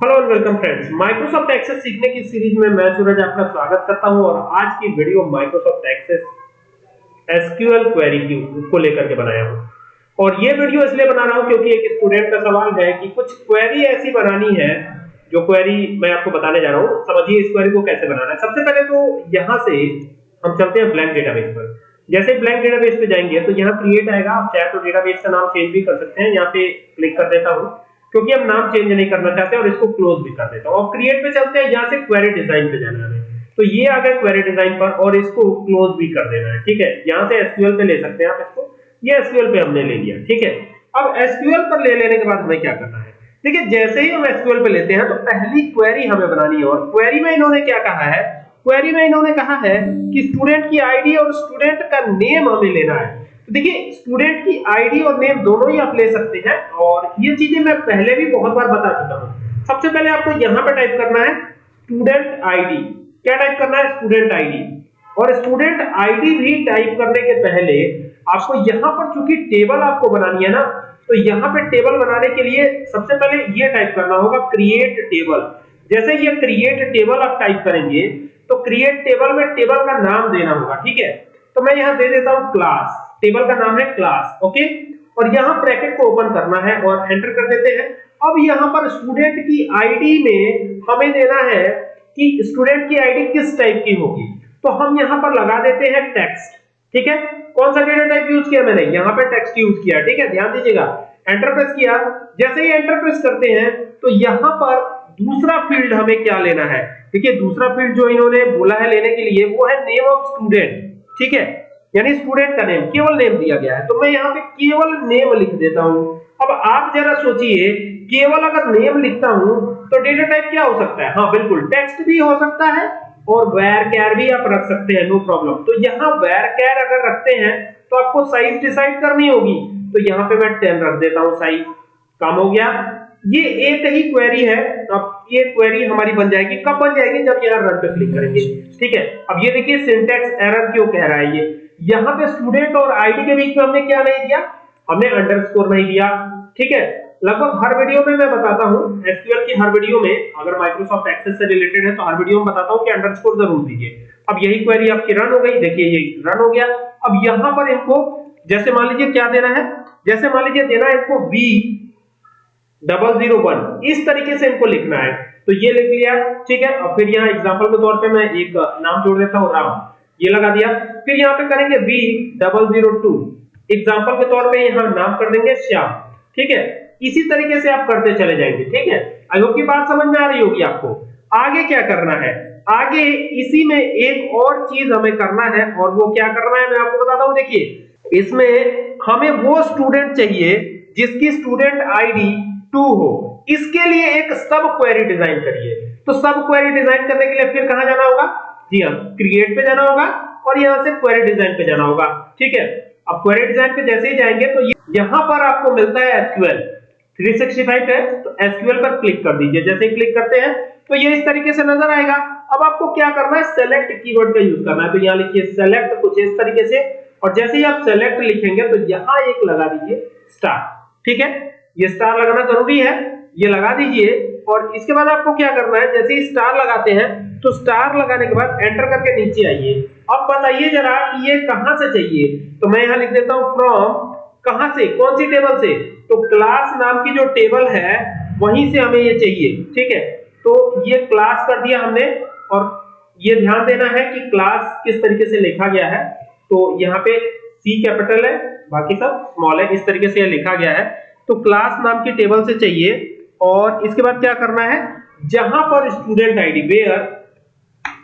Hello and welcome friends Microsoft Access सीखने की series में मैं सूरज आपका स्वागत करता हूँ और आज की video Microsoft Access SQL query को लेकर के बनाया हूँ। और ये वीडियो इसलिए बना रहा हूँ क्योंकि एक स्टूडेंट का सवाल है कि कुछ क्वेरी ऐसी बनानी है, जो क्वेरी मैं आपको बताने जा रहा हूँ। समझिए इस क्वेरी को कैसे बनाना है। सबसे पहले तो यहाँ से हम चलते हैं ब्लैंक डेटाबेस पर। जैसे ब्लैंक डेटाबेस पे जाएँगे तो यहाँ क्रिएट आएगा। आप चाहे तो डेटाबेस का नाम चेंज भी कर सकते हैं। यहाँ पे क्लिक कर देता हूँ। क्योंकि हम नाम चेंज नहीं करना चाहते और इसको क्लोज भी कर देता हूँ। और क्रिएट पे चलते हैं, यहाँ से क्वेरी डिज़ाइन पे जाना है। तो ये आ गया क्वेरी डिज़ाइन पर और इसको क्लोज भी कर देना है, ठीक है? यहाँ से एसक्यूएल पे ले सकते हैं आप इसको। ये एसक्यूएल पे हमने ले लिया, ठीक है? अब एसक्यूएल पर ले लेने के बाद हमें क्या करना है? देखिए, जैसे ही हम एसक्यूएल पे लेते हैं तो पहली क्वेरी हमें बनानी है और क्वेरी में इन्होंने क्या कहा है? क्वेरी में इन्होंने कहा है कि स्टूडेंट की आईडी और स्टूडेंट का नेम हमें लेना है। देखिए स्टूडेंट की आईडी और नेम दोनों ही आप ले सकते हैं और ये चीज़ें मैं पहले भी बहुत बार बता चुका हूँ। सबसे पहले आपको यहाँ पे टाइप करना है स्टूडेंट आईडी क्या टाइप करना है? स्टूडेंट आईडी और स्टूडेंट आईडी भी टाइप करने के पहले आपको यहाँ पर चूँकि टेबल आपको बनानी है ना तो यहाँ पे टेबल बनाने के लिए सबसे पहले ये टाइप करना होगा क्रिएट टेबल जैसे ये क्रिएट टेबल आप टाइप करेंगे तो क्रिएट टेबल में टेबल का नाम देना होगा, ठीक है? तो मैं यहाँ दे देता हूँ क्लास टेबल का नाम है क्लास, ओके? और यहाँ ब्रैकेट को ओपन करना है और एंटर कर देते हैं। अब यहाँ पर स्टूडेंट की आईडी में हमें देना है कि स्टूडेंट की आईडी किस टाइप की होगी। तो हम यहाँ पर लगा देते हैं टेक्स्ट, ठीक है? कौन सा डेटा टाइप यूज़ किया मैंने? यहाँ पे टेक्स्ट यूज़ किया, ठीक है? ध्यान दीजिएगा। एंटर प्रेस किया। जैसे ही एंटर प्रेस करते हैं तो यहाँ पर दूसरा फ़ील्ड हमें क्या लेना है? देखिए, दूसरा फ़ील्ड जो इन्होंने बोला है लेने के लिए, वो है नेम ऑफ़ स्टूडेंट ठीक है? यानी स्टूडेंट का नेम केवल नेम दिया गया है। तो मैं यहाँ पे केवल नेम लिख देता हूँ। अब आप जरा सोचिए, केवल अगर नेम लिखता हूँ तो डेटा टाइप क्या हो सकता है? हाँ बिल्कुल टेक्स्ट भी हो सकता है और वेर कैर भी आप रख सकते हैं नो प्रॉब्लम तो यहाँ वेर कैर अगर रखते हैं तो आपको साइज़ डिसाइड करनी होगी। तो यहाँ पे मैं टेन रख देता हूँ साइज़ कम हो गया। ये एक ही क्वेरी है अब ये क्वेरी हमारी बन जाएगी। कब बन जाएगी? जब यहाँ रन पे क्लिक करेंगे। ठीक है? अब ये देखिए सिंटेक्स एरर क्यों कह रहा है ये? यहाँ पे स्टूडेंट और आईडी के बीच में हमने क्या नहीं दिया हमने अंडरस्कोर नहीं दिया ठीक है? लगभग हर वीडियो में मैं बताता हूँ। एसक्यूएल की हर वीडियो में अगर माइक्रोसॉफ्ट एक्सेस से रिलेटेड है तो हर वीडियो में बताता हूँ कि अंडरस्कोर ज़रूर दीजिए। अब यही क्वेरी आपकी रन हो गई। देखिए, ये रन हो गया। अब यहाँ पर इनको, जैसे मान लीजिए क्या देना है? जैसे मान लीजिए देना है इनको बी डबल ज़ीरो वन इस तरीके से इनको लिखना है। तो ये लिख लिया। ठीक है? अब फिर यहाँ एग्ज़ाम्पल के तौर पे मैं एक, नाम जोड़ देता हूँ, राम। ये लगा दिया। फिर यहाँ पे करेंगे B double zero two example के तौर पे यहाँ नाम कर देंगे श्याम। ठीक है? इसी तरीके से आप करते चले जाएँगे। ठीक है? आई होप की बात समझ में आ रही होगी आपको। आगे क्या करना है? आगे इसी में एक और चीज़ हमें करना है और वो क्या करना है मैं आपको बताता हूँ। देखिए, इसमें हमें वो स्टूडेंट चाहिए जिसकी स्टूडेंट आईडी टू हो। इसके लिए एक सब क्वेरी डिज़ाइन करिए। तो सब क्वेरी डिज़ाइन करने के लिए फिर कहाँ जाना होगा? जी हाँ क्रिएट पे जाना होगा और यहाँ से क्वेरी डिज़ाइन पे जाना होगा। ठीक है? अब क्वेरी डिज़ाइन पे जैसे ही जाएँगे तो यहाँ पर आपको मिलता है एसक्यूएल 365 है तो एसक्यूएल पर क्लिक कर दीजिए। जैसे ही क्लिक करते हैं तो ये इस तरीके से नज़र आएगा। अब आपको क्या करना है? सेलेक्ट कीवर्ड का यूज़ करना है। तो यहाँ लिखिए सेलेक्ट कुछ इस तरीके से। और जैसे ही आप सेलेक्ट लिखेंगे तो यहाँ एक लगा दीजिए स्टार ठीक है? ये स्टार लगाना ज़रूरी है। ये लगा दीजिए। और इसके बाद आपको क्या करना है? जैसे ही स्टार लगाते हैं तो स्टार लगाने के बाद एंटर करके नीचे आइए। अब बताइए जरा कि ये कहाँ से चाहिए? तो मैं यहाँ लिख देता हूँ फ्रॉम कहाँ से? कौन सी टेबल से? तो क्लास नाम की जो टेबल है, वहीं से हमें ये चाहिए, ठीक है? तो ये क्लास कर दिया हमने और ये ध्यान देना है कि क्लास किस तरीके से लिखा गया है। तो यहाँ पे सी कैपिटल है, बाकी सब स्मॉल है, इस तरीके से लिखा गया है। तो क्लास नाम की टेबल से चाहिए और इसके बाद क्या करना है? जहाँ पर स्टूडेंट आईडी वेयर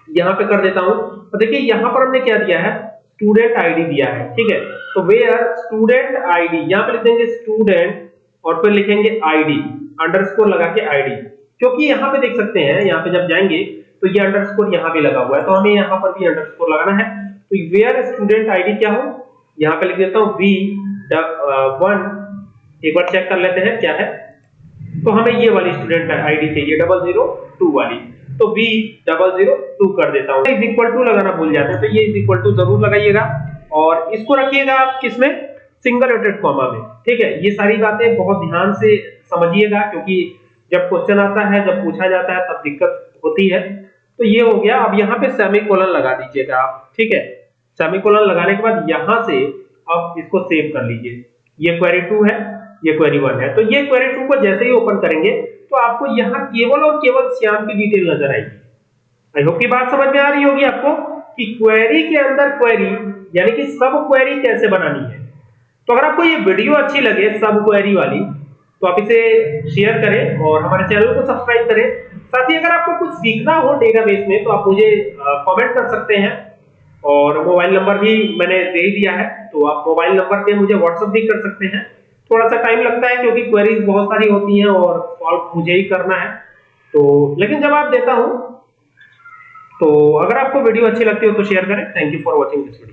यहाँ पे कर देता हूँ। तो देखिए, यहाँ पर हमने क्या दिया है? स्टूडेंट आईडी दिया है, ठीक है? तो वेयर स्टूडेंट आईडी यहाँ पे लिख देंगे स्टूडेंट और फिर लिखेंगे आईडी अंडरस्कोर लगा के आईडी क्योंकि यहाँ पे देख सकते हैं, यहाँ पे जब जाएँगे तो ये अंडरस्कोर यहाँ भी लगा हुआ है। तो हमें यहाँ पर भी अंडरस्कोर लगाना है। तो वेयर स्टूडेंट आईडी क्या हो? यहाँ पे लिख देता हूँ वी वन एक बार चेक कर लेते हैं, क्या है? तो हमें ये वाली स्टूडेंट आईडी चाहिए डबल ज़ीरो टू वाली। तो बी डबल ज़ीरो टू कर देता हूँ। इज़ इक्वल टू लगाना भूल जाते हैं तो ये इज़ इक्वल टू ज़रूर लगाइएगा। और इसको रखिएगा आप किसमें? सिंगल रोटेड कॉमा में। ठीक है, ये सारी बातें बहुत ध्यान से समझिएगा, क्योंकि जब क्वेश्चन आता है, जब पूछा जाता है, तब दिक्कत होती है। तो ये हो गया, अब यहाँ पे सेमीकोलन लगा दीजिएगा आप। ठीक है सेमीकोलन लगाने के बाद यहाँ से अब इसको सेव कर लीजिए। ये क्वेरी टू है, ये क्वेरी वन है। तो ये क्वेरी टू को जैसे ही ओपन करेंगे तो आपको यहाँ केवल और केवल श्याम की डिटेल नज़र आएगी। आई होप की बात समझ में आ रही होगी आपको कि क्वेरी के अंदर क्वेरी यानी कि सब क्वेरी कैसे बनानी है। तो अगर आपको ये वीडियो अच्छी लगे सब क्वेरी वाली तो आप इसे शेयर करें और हमारे चैनल को सब्सक्राइब करें। साथ ही अगर आपको कुछ सीखना हो डेटाबेस में तो आप मुझे कमेंट कर सकते हैं। और मोबाइल नंबर भी मैंने दे दिया है तो आप मोबाइल नंबर पे मुझे व्हाट्सएप भी कर सकते हैं। थोड़ा सा टाइम लगता है क्योंकि क्वेरीज बहुत सारी होती हैं और सॉल्व मुझे ही करना है। तो लेकिन जवाब देता हूँ तो अगर आपको वीडियो अच्छी लगती हो तो शेयर करें। Thank you for watching this video